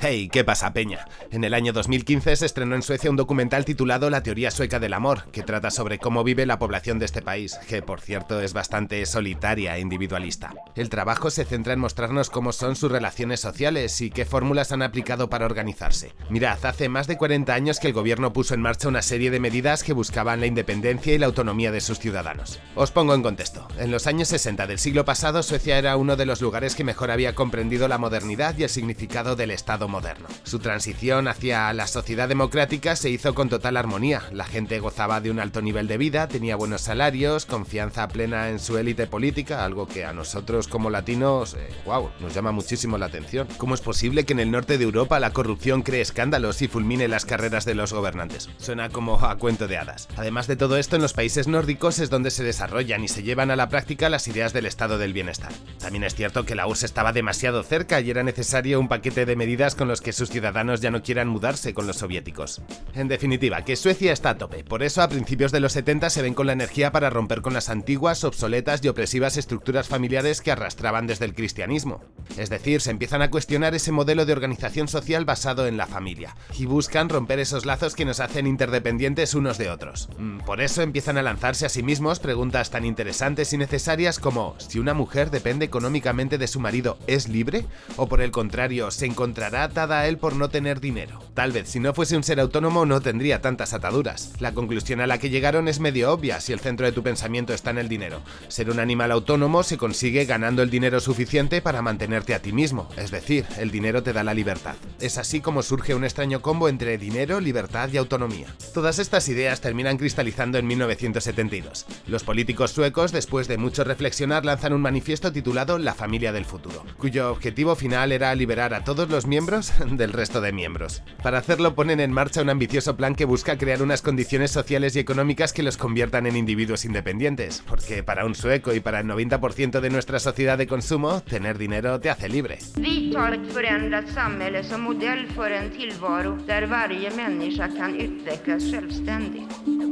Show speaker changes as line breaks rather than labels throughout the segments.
Hey, ¿qué pasa, Peña? En el año 2015 se estrenó en Suecia un documental titulado La teoría sueca del amor, que trata sobre cómo vive la población de este país, que por cierto es bastante solitaria e individualista. El trabajo se centra en mostrarnos cómo son sus relaciones sociales y qué fórmulas han aplicado para organizarse. Mirad, hace más de 40 años que el gobierno puso en marcha una serie de medidas que buscaban la independencia y la autonomía de sus ciudadanos. Os pongo en contexto. En los años 60 del siglo pasado, Suecia era uno de los lugares que mejor había comprendido la modernidad y el significado del Estado moderno. Su transición hacia la sociedad democrática se hizo con total armonía. La gente gozaba de un alto nivel de vida, tenía buenos salarios, confianza plena en su élite política, algo que a nosotros como latinos, wow, eh, nos llama muchísimo la atención. ¿Cómo es posible que en el norte de Europa la corrupción cree escándalos y fulmine las carreras de los gobernantes? Suena como a cuento de hadas. Además de todo esto, en los países nórdicos es donde se desarrollan y se llevan a la práctica las ideas del estado del bienestar. También es cierto que la URSS estaba demasiado cerca y era necesario un paquete de medidas con los que sus ciudadanos ya no quieran mudarse con los soviéticos. En definitiva, que Suecia está a tope, por eso a principios de los 70 se ven con la energía para romper con las antiguas, obsoletas y opresivas estructuras familiares que arrastraban desde el cristianismo. Es decir, se empiezan a cuestionar ese modelo de organización social basado en la familia, y buscan romper esos lazos que nos hacen interdependientes unos de otros. Mm, por eso empiezan a lanzarse a sí mismos preguntas tan interesantes y necesarias como si una mujer depende económicamente de su marido, ¿es libre? ¿O por el contrario, se encontrará atada a él por no tener dinero. Tal vez si no fuese un ser autónomo no tendría tantas ataduras. La conclusión a la que llegaron es medio obvia si el centro de tu pensamiento está en el dinero. Ser un animal autónomo se consigue ganando el dinero suficiente para mantenerte a ti mismo, es decir, el dinero te da la libertad. Es así como surge un extraño combo entre dinero, libertad y autonomía. Todas estas ideas terminan cristalizando en 1972. Los políticos suecos, después de mucho reflexionar, lanzan un manifiesto titulado La familia del futuro, cuyo objetivo final era liberar a todos los miembros del resto de miembros. Para hacerlo ponen en marcha un ambicioso plan que busca crear unas condiciones sociales y económicas que los conviertan en individuos independientes, porque para un sueco y para el 90% de nuestra sociedad de consumo, tener dinero te hace libre.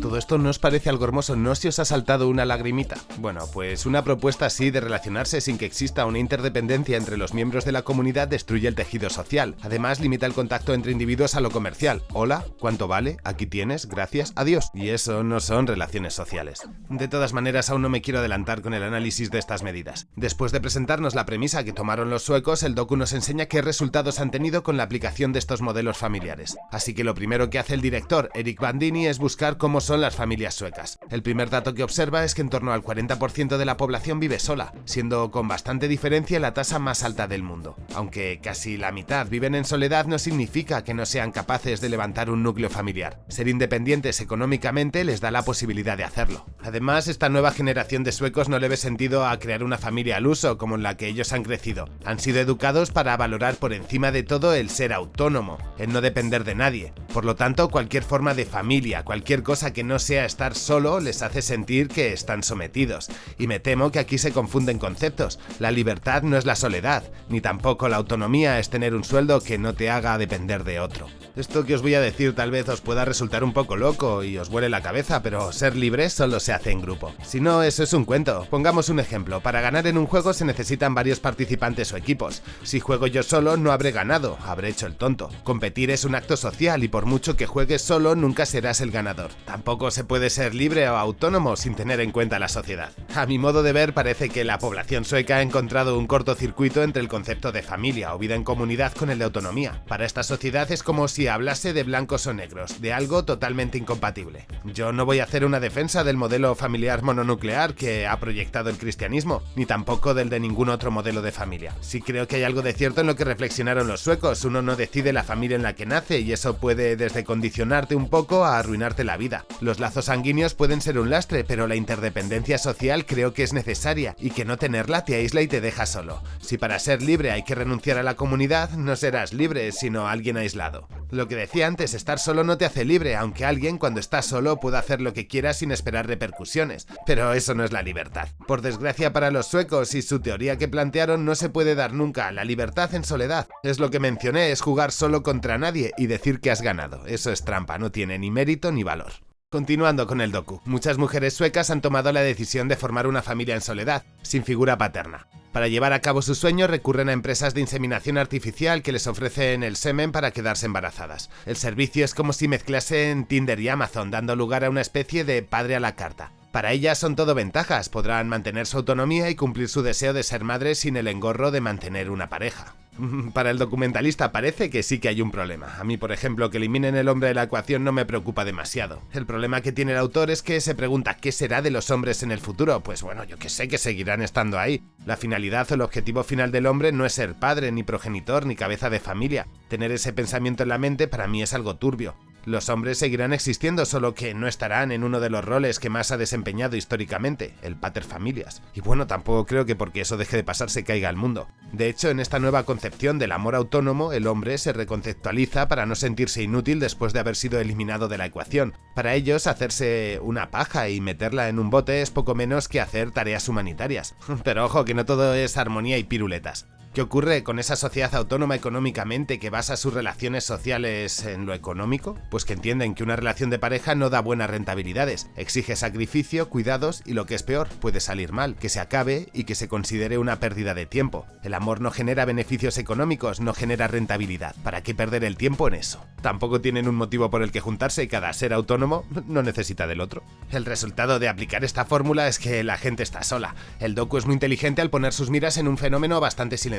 ¿Todo esto no os parece algo hermoso? ¿No se os ha saltado una lagrimita? Bueno, pues una propuesta así de relacionarse sin que exista una interdependencia entre los miembros de la comunidad destruye el tejido social. Además, limita el contacto entre individuos a lo comercial. Hola, ¿cuánto vale? Aquí tienes, gracias, adiós. Y eso no son relaciones sociales. De todas maneras, aún no me quiero adelantar con el análisis de estas medidas. Después de presentarnos la premisa que tomaron los suecos, el docu nos enseña qué resultados han tenido con la aplicación de estos modelos familiares. Así que lo primero que hace el director, Eric Bandini, es buscar cómo son las familias suecas. El primer dato que observa es que en torno al 40% de la población vive sola, siendo con bastante diferencia la tasa más alta del mundo. Aunque casi la mitad viven en soledad no significa que no sean capaces de levantar un núcleo familiar. Ser independientes económicamente les da la posibilidad de hacerlo. Además, esta nueva generación de suecos no le ve sentido a crear una familia al uso como en la que ellos han crecido. Han sido educados para valorar por encima de todo el ser autónomo, el no depender de nadie. Por lo tanto, cualquier forma de familia, cualquier cosa que no sea estar solo les hace sentir que están sometidos. Y me temo que aquí se confunden conceptos. La libertad no es la soledad, ni tampoco la autonomía es tener un sueldo que no te haga depender de otro. Esto que os voy a decir tal vez os pueda resultar un poco loco y os vuele la cabeza, pero ser libre solo se hace en grupo. Si no, eso es un cuento. Pongamos un ejemplo. Para ganar en un juego se necesitan varios participantes o equipos. Si juego yo solo, no habré ganado, habré hecho el tonto. Competir es un acto social y por mucho que juegues solo, nunca serás el ganador. Tampoco se puede ser libre o autónomo sin tener en cuenta la sociedad. A mi modo de ver, parece que la población sueca ha encontrado un cortocircuito entre el concepto de familia o vida en comunidad con el de autonomía. Para esta sociedad es como si hablase de blancos o negros, de algo totalmente incompatible. Yo no voy a hacer una defensa del modelo familiar mononuclear que ha proyectado el cristianismo, ni tampoco del de ningún otro modelo de familia. Sí creo que hay algo de cierto en lo que reflexionaron los suecos, uno no decide la familia en la que nace y eso puede desde condicionarte un poco a arruinarte la vida. Los lazos sanguíneos pueden ser un lastre, pero la interdependencia social creo que es necesaria y que no tenerla te aísla y te deja solo. Si para ser libre hay que renunciar a la comunidad, no serás libre, sino alguien aislado. Lo que decía antes, estar solo no te hace libre, aunque alguien cuando está solo puede hacer lo que quiera sin esperar repercusiones, pero eso no es la libertad. Por desgracia para los suecos y su teoría que plantearon no se puede dar nunca, la libertad en soledad. Es lo que mencioné, es jugar solo contra nadie y decir que has ganado. Eso es trampa, no tiene ni mérito ni valor. Continuando con el docu, muchas mujeres suecas han tomado la decisión de formar una familia en soledad, sin figura paterna. Para llevar a cabo sus sueños recurren a empresas de inseminación artificial que les ofrecen el semen para quedarse embarazadas. El servicio es como si mezclasen Tinder y Amazon, dando lugar a una especie de padre a la carta. Para ellas son todo ventajas, podrán mantener su autonomía y cumplir su deseo de ser madres sin el engorro de mantener una pareja. Para el documentalista parece que sí que hay un problema. A mí, por ejemplo, que eliminen el hombre de la ecuación no me preocupa demasiado. El problema que tiene el autor es que se pregunta qué será de los hombres en el futuro. Pues bueno, yo que sé que seguirán estando ahí. La finalidad o el objetivo final del hombre no es ser padre, ni progenitor, ni cabeza de familia. Tener ese pensamiento en la mente para mí es algo turbio. Los hombres seguirán existiendo, solo que no estarán en uno de los roles que más ha desempeñado históricamente, el pater familias. Y bueno, tampoco creo que porque eso deje de pasar se caiga el mundo. De hecho, en esta nueva concepción del amor autónomo, el hombre se reconceptualiza para no sentirse inútil después de haber sido eliminado de la ecuación. Para ellos, hacerse una paja y meterla en un bote es poco menos que hacer tareas humanitarias. Pero ojo, que no todo es armonía y piruletas. ¿Qué ocurre con esa sociedad autónoma económicamente que basa sus relaciones sociales en lo económico? Pues que entienden que una relación de pareja no da buenas rentabilidades, exige sacrificio, cuidados y lo que es peor, puede salir mal, que se acabe y que se considere una pérdida de tiempo. El amor no genera beneficios económicos, no genera rentabilidad. ¿Para qué perder el tiempo en eso? Tampoco tienen un motivo por el que juntarse y cada ser autónomo no necesita del otro. El resultado de aplicar esta fórmula es que la gente está sola. El docu es muy inteligente al poner sus miras en un fenómeno bastante silencioso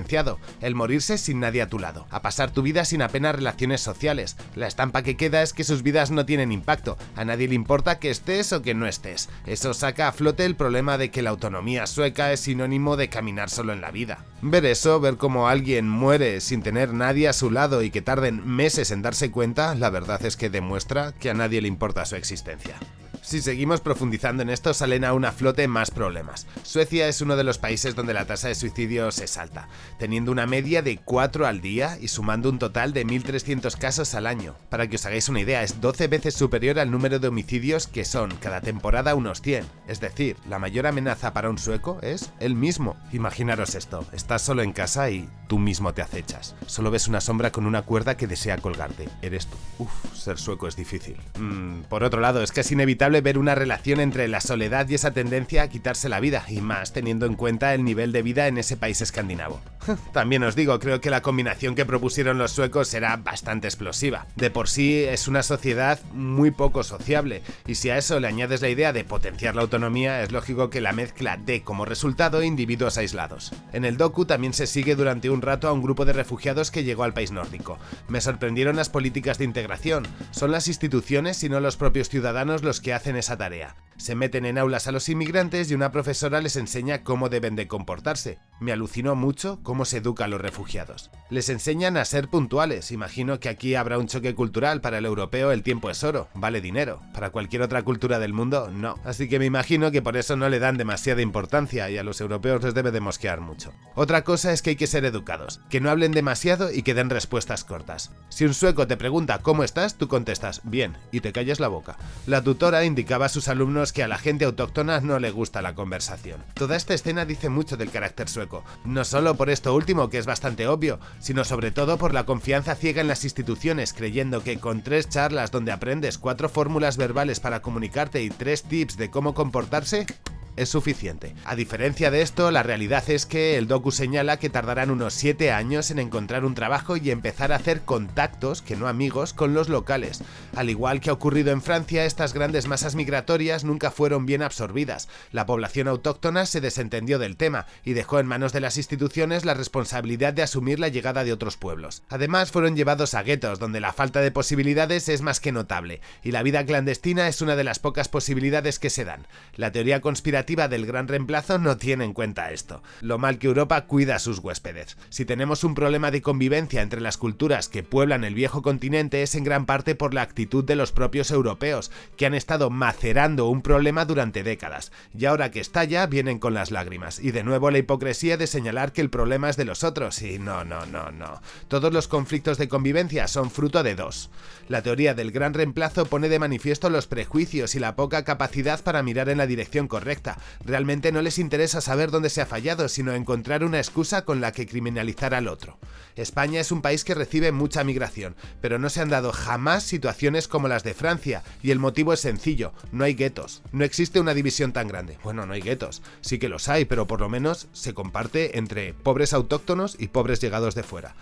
el morirse sin nadie a tu lado, a pasar tu vida sin apenas relaciones sociales. La estampa que queda es que sus vidas no tienen impacto, a nadie le importa que estés o que no estés. Eso saca a flote el problema de que la autonomía sueca es sinónimo de caminar solo en la vida. Ver eso, ver cómo alguien muere sin tener nadie a su lado y que tarden meses en darse cuenta, la verdad es que demuestra que a nadie le importa su existencia. Si seguimos profundizando en esto, salen a una flote más problemas. Suecia es uno de los países donde la tasa de suicidios es alta, teniendo una media de 4 al día y sumando un total de 1.300 casos al año. Para que os hagáis una idea, es 12 veces superior al número de homicidios que son cada temporada unos 100. Es decir, la mayor amenaza para un sueco es el mismo. Imaginaros esto, estás solo en casa y tú mismo te acechas. Solo ves una sombra con una cuerda que desea colgarte. Eres tú. Uf, ser sueco es difícil. Mm, por otro lado, es que es inevitable ver una relación entre la soledad y esa tendencia a quitarse la vida, y más teniendo en cuenta el nivel de vida en ese país escandinavo. También os digo, creo que la combinación que propusieron los suecos será bastante explosiva. De por sí es una sociedad muy poco sociable, y si a eso le añades la idea de potenciar la autonomía, es lógico que la mezcla dé como resultado individuos aislados. En el docu también se sigue durante un rato a un grupo de refugiados que llegó al país nórdico. Me sorprendieron las políticas de integración, son las instituciones y no los propios ciudadanos los que hacen esa tarea. Se meten en aulas a los inmigrantes y una profesora les enseña cómo deben de comportarse. Me alucinó mucho cómo se educa a los refugiados. Les enseñan a ser puntuales, imagino que aquí habrá un choque cultural, para el europeo el tiempo es oro, vale dinero, para cualquier otra cultura del mundo no. Así que me imagino que por eso no le dan demasiada importancia y a los europeos les debe de mosquear mucho. Otra cosa es que hay que ser educados, que no hablen demasiado y que den respuestas cortas. Si un sueco te pregunta cómo estás, tú contestas bien y te calles la boca. La tutora indicaba a sus alumnos que a la gente autóctona no le gusta la conversación. Toda esta escena dice mucho del carácter sueco, no solo por esto último, que es bastante obvio, sino sobre todo por la confianza ciega en las instituciones, creyendo que con tres charlas donde aprendes cuatro fórmulas verbales para comunicarte y tres tips de cómo comportarse, es suficiente. A diferencia de esto, la realidad es que el docu señala que tardarán unos 7 años en encontrar un trabajo y empezar a hacer contactos, que no amigos, con los locales. Al igual que ha ocurrido en Francia, estas grandes masas migratorias nunca fueron bien absorbidas. La población autóctona se desentendió del tema y dejó en manos de las instituciones la responsabilidad de asumir la llegada de otros pueblos. Además, fueron llevados a guetos, donde la falta de posibilidades es más que notable, y la vida clandestina es una de las pocas posibilidades que se dan. La teoría conspirativa del gran reemplazo no tiene en cuenta esto. Lo mal que Europa cuida a sus huéspedes. Si tenemos un problema de convivencia entre las culturas que pueblan el viejo continente es en gran parte por la actitud de los propios europeos, que han estado macerando un problema durante décadas, y ahora que estalla vienen con las lágrimas, y de nuevo la hipocresía de señalar que el problema es de los otros, y no, no, no, no. Todos los conflictos de convivencia son fruto de dos. La teoría del gran reemplazo pone de manifiesto los prejuicios y la poca capacidad para mirar en la dirección correcta, Realmente no les interesa saber dónde se ha fallado, sino encontrar una excusa con la que criminalizar al otro. España es un país que recibe mucha migración, pero no se han dado jamás situaciones como las de Francia, y el motivo es sencillo, no hay guetos, no existe una división tan grande. Bueno, no hay guetos, sí que los hay, pero por lo menos se comparte entre pobres autóctonos y pobres llegados de fuera.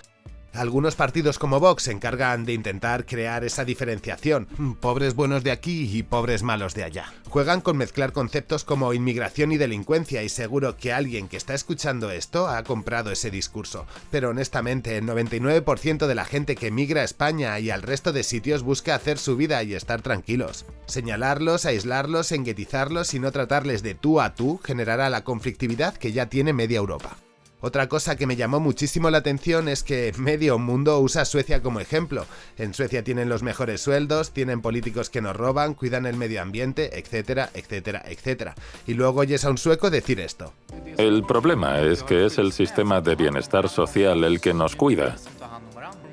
Algunos partidos como Vox se encargan de intentar crear esa diferenciación, pobres buenos de aquí y pobres malos de allá. Juegan con mezclar conceptos como inmigración y delincuencia y seguro que alguien que está escuchando esto ha comprado ese discurso, pero honestamente el 99% de la gente que migra a España y al resto de sitios busca hacer su vida y estar tranquilos. Señalarlos, aislarlos, enguetizarlos y no tratarles de tú a tú generará la conflictividad que ya tiene media Europa. Otra cosa que me llamó muchísimo la atención es que medio mundo usa Suecia como ejemplo. En Suecia tienen los mejores sueldos, tienen políticos que nos roban, cuidan el medio ambiente, etcétera, etcétera, etcétera. Y luego oyes a un sueco decir esto.
El problema es que es el sistema de bienestar social el que nos cuida.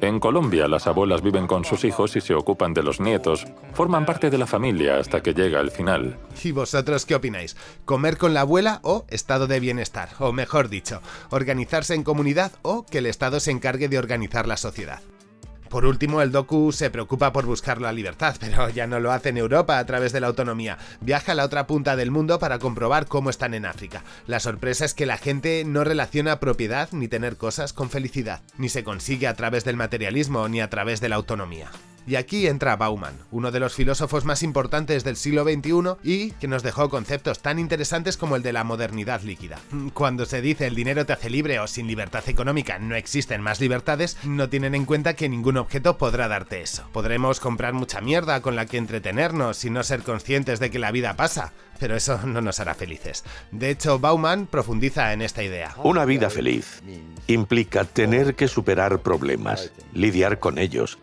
En Colombia, las abuelas viven con sus hijos y se ocupan de los nietos. Forman parte de la familia hasta que llega el final.
¿Y vosotros qué opináis? ¿Comer con la abuela o estado de bienestar? O mejor dicho, organizarse en comunidad o que el Estado se encargue de organizar la sociedad. Por último, el Doku se preocupa por buscar la libertad, pero ya no lo hace en Europa a través de la autonomía. Viaja a la otra punta del mundo para comprobar cómo están en África. La sorpresa es que la gente no relaciona propiedad ni tener cosas con felicidad, ni se consigue a través del materialismo ni a través de la autonomía. Y aquí entra Bauman, uno de los filósofos más importantes del siglo XXI y que nos dejó conceptos tan interesantes como el de la modernidad líquida. Cuando se dice el dinero te hace libre o sin libertad económica no existen más libertades, no tienen en cuenta que ningún objeto podrá darte eso. Podremos comprar mucha mierda con la que entretenernos y no ser conscientes de que la vida pasa, pero eso no nos hará felices. De hecho, Bauman profundiza en esta idea.
Una vida feliz implica tener que superar problemas, lidiar con ellos,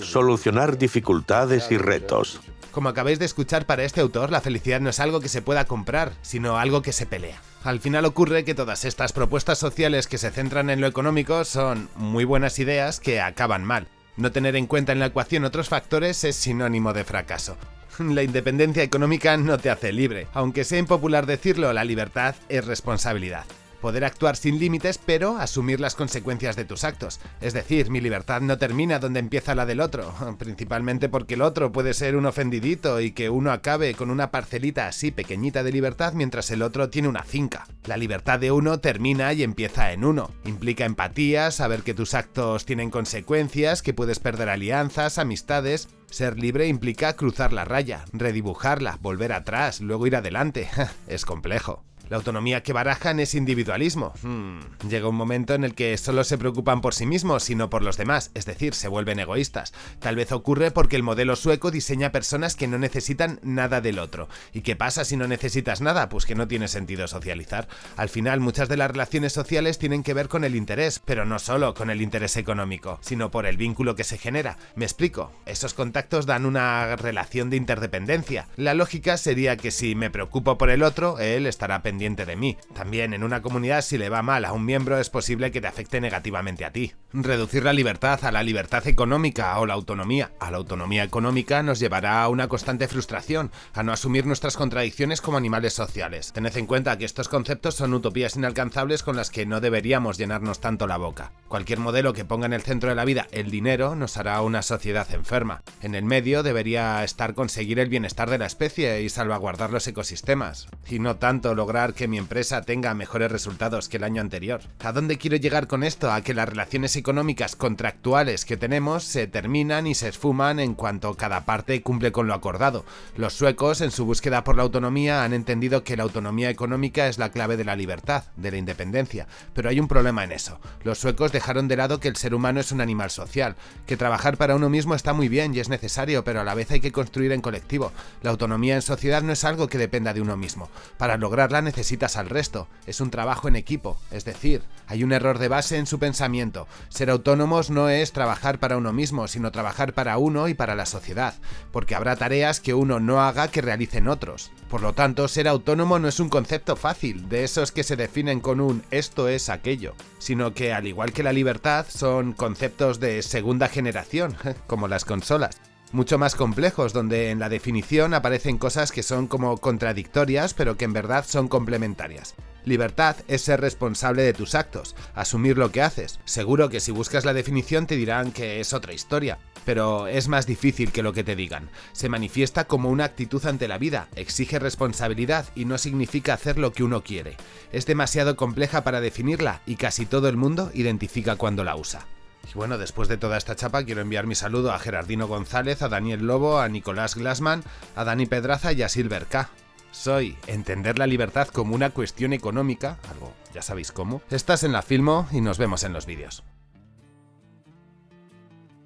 Solucionar dificultades y retos.
Como acabáis de escuchar para este autor, la felicidad no es algo que se pueda comprar, sino algo que se pelea. Al final ocurre que todas estas propuestas sociales que se centran en lo económico son muy buenas ideas que acaban mal. No tener en cuenta en la ecuación otros factores es sinónimo de fracaso. La independencia económica no te hace libre. Aunque sea impopular decirlo, la libertad es responsabilidad poder actuar sin límites, pero asumir las consecuencias de tus actos. Es decir, mi libertad no termina donde empieza la del otro, principalmente porque el otro puede ser un ofendidito y que uno acabe con una parcelita así pequeñita de libertad mientras el otro tiene una finca. La libertad de uno termina y empieza en uno. Implica empatía, saber que tus actos tienen consecuencias, que puedes perder alianzas, amistades, ser libre implica cruzar la raya, redibujarla, volver atrás, luego ir adelante. es complejo. La autonomía que barajan es individualismo. Hmm. Llega un momento en el que solo se preocupan por sí mismos y no por los demás, es decir, se vuelven egoístas. Tal vez ocurre porque el modelo sueco diseña personas que no necesitan nada del otro. ¿Y qué pasa si no necesitas nada? Pues que no tiene sentido socializar. Al final, muchas de las relaciones sociales tienen que ver con el interés, pero no solo con el interés económico, sino por el vínculo que se genera. Me explico, esos contactos dan una relación de interdependencia. La lógica sería que si me preocupo por el otro, él estará pendiente de mí. También en una comunidad si le va mal a un miembro es posible que te afecte negativamente a ti. Reducir la libertad a la libertad económica o la autonomía a la autonomía económica nos llevará a una constante frustración, a no asumir nuestras contradicciones como animales sociales. Tened en cuenta que estos conceptos son utopías inalcanzables con las que no deberíamos llenarnos tanto la boca. Cualquier modelo que ponga en el centro de la vida el dinero nos hará una sociedad enferma. En el medio debería estar conseguir el bienestar de la especie y salvaguardar los ecosistemas, y no tanto que mi empresa tenga mejores resultados que el año anterior. ¿A dónde quiero llegar con esto? A que las relaciones económicas contractuales que tenemos se terminan y se esfuman en cuanto cada parte cumple con lo acordado. Los suecos, en su búsqueda por la autonomía, han entendido que la autonomía económica es la clave de la libertad, de la independencia. Pero hay un problema en eso. Los suecos dejaron de lado que el ser humano es un animal social, que trabajar para uno mismo está muy bien y es necesario, pero a la vez hay que construir en colectivo. La autonomía en sociedad no es algo que dependa de uno mismo. Para lograrla necesitamos necesitas al resto, es un trabajo en equipo, es decir, hay un error de base en su pensamiento. Ser autónomos no es trabajar para uno mismo, sino trabajar para uno y para la sociedad, porque habrá tareas que uno no haga que realicen otros. Por lo tanto, ser autónomo no es un concepto fácil, de esos que se definen con un esto es aquello, sino que al igual que la libertad son conceptos de segunda generación, como las consolas. Mucho más complejos, donde en la definición aparecen cosas que son como contradictorias, pero que en verdad son complementarias. Libertad es ser responsable de tus actos, asumir lo que haces. Seguro que si buscas la definición te dirán que es otra historia, pero es más difícil que lo que te digan. Se manifiesta como una actitud ante la vida, exige responsabilidad y no significa hacer lo que uno quiere. Es demasiado compleja para definirla y casi todo el mundo identifica cuando la usa. Y bueno, después de toda esta chapa quiero enviar mi saludo a Gerardino González, a Daniel Lobo, a Nicolás Glassman, a Dani Pedraza y a Silver K. Soy entender la libertad como una cuestión económica, algo ya sabéis cómo. Estás en la Filmo y nos vemos en los vídeos.